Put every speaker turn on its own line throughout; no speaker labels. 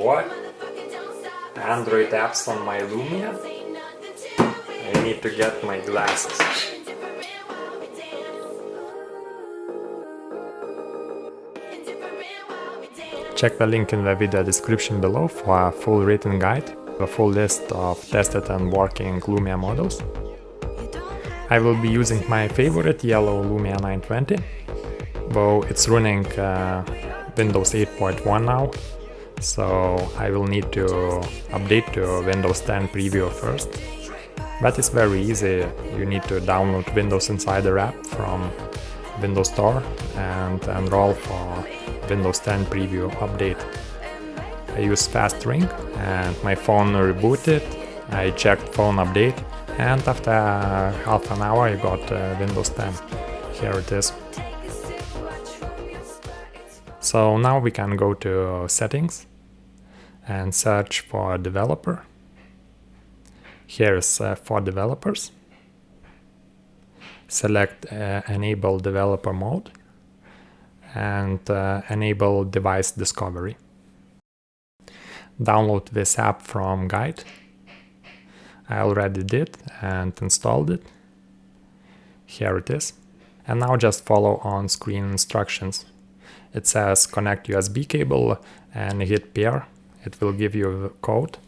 what? Android apps on my Lumia? I need to get my glasses. Check the link in the video description below for a full written guide, a full list of tested and working Lumia models. I will be using my favorite yellow Lumia 920, though it's running uh, Windows 8.1 now, so I will need to update to Windows 10 Preview first. But it's very easy, you need to download Windows Insider app from Windows Store and enroll for Windows 10 preview update. I use fast ring and my phone rebooted, I checked phone update and after half an hour I got uh, Windows 10. Here it is. So now we can go to settings and search for developer. Here is uh, for developers. Select uh, enable developer mode and uh, enable device discovery. Download this app from guide. I already did and installed it. Here it is. And now just follow on screen instructions. It says connect USB cable and hit pair. It will give you a code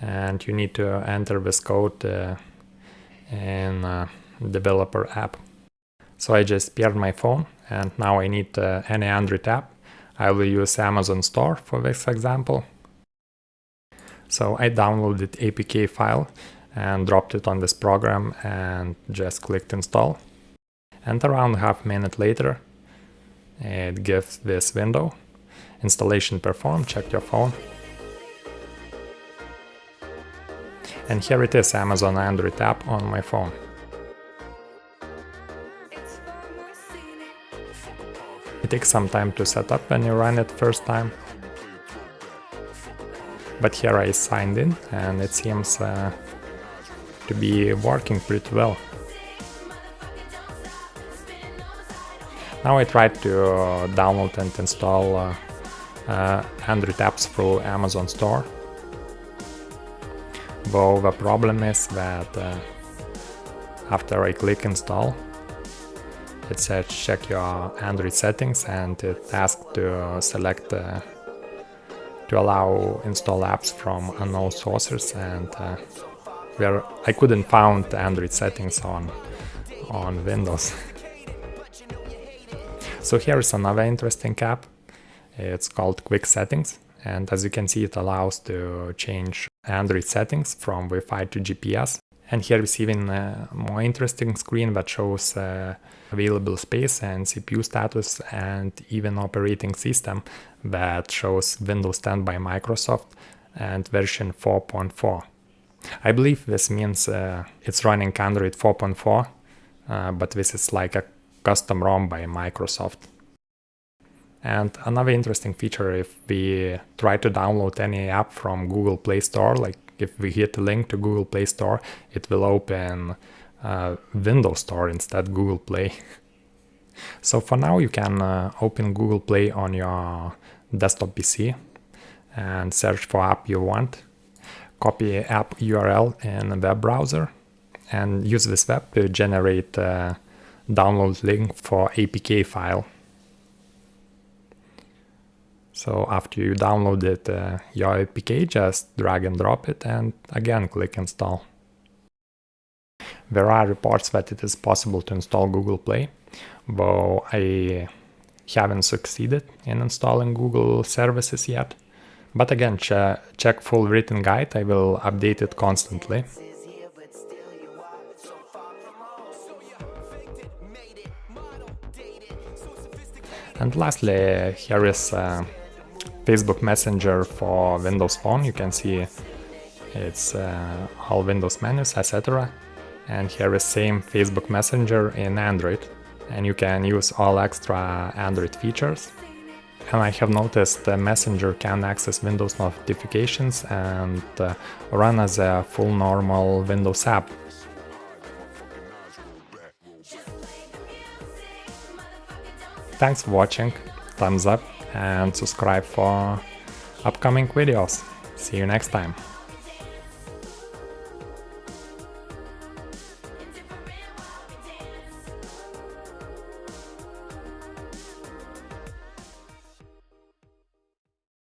and you need to enter this code uh, in developer app. So I just paired my phone and now I need uh, any Android app. I will use Amazon Store for this example. So I downloaded APK file and dropped it on this program and just clicked install. And around half minute later, it gives this window. Installation performed, check your phone. And here it is, Amazon Android app on my phone. It takes some time to set up when you run it first time. But here I signed in and it seems uh, to be working pretty well. Now I tried to download and install uh, uh, Android apps through Amazon Store. Though the problem is that uh, after I click install, it says check your Android settings and it asks to select uh, to allow install apps from unknown sources and uh, where I couldn't find Android settings on on Windows. so here's another interesting app. It's called Quick Settings and as you can see it allows to change Android settings from Wi-Fi to GPS and here we see even a more interesting screen that shows uh, available space and CPU status and even operating system that shows Windows 10 by Microsoft and version 4.4. I believe this means uh, it's running Android 4.4, uh, but this is like a custom ROM by Microsoft. And another interesting feature, if we try to download any app from Google Play Store, like if we hit a link to Google Play Store, it will open uh, Windows Store instead Google Play. so for now you can uh, open Google Play on your desktop PC and search for app you want. Copy app URL in a web browser and use this web to generate a download link for APK file. So after you downloaded uh, your APK, just drag and drop it and again click install. There are reports that it is possible to install Google Play, though I haven't succeeded in installing Google services yet. But again, ch check full written guide, I will update it constantly. And lastly, here is uh, Facebook Messenger for Windows Phone. You can see it's uh, all Windows menus, etc. And here is same Facebook Messenger in Android. And you can use all extra Android features. And I have noticed the Messenger can access Windows notifications and uh, run as a full normal Windows app. Thanks for watching, thumbs up and subscribe for upcoming videos. See you next time.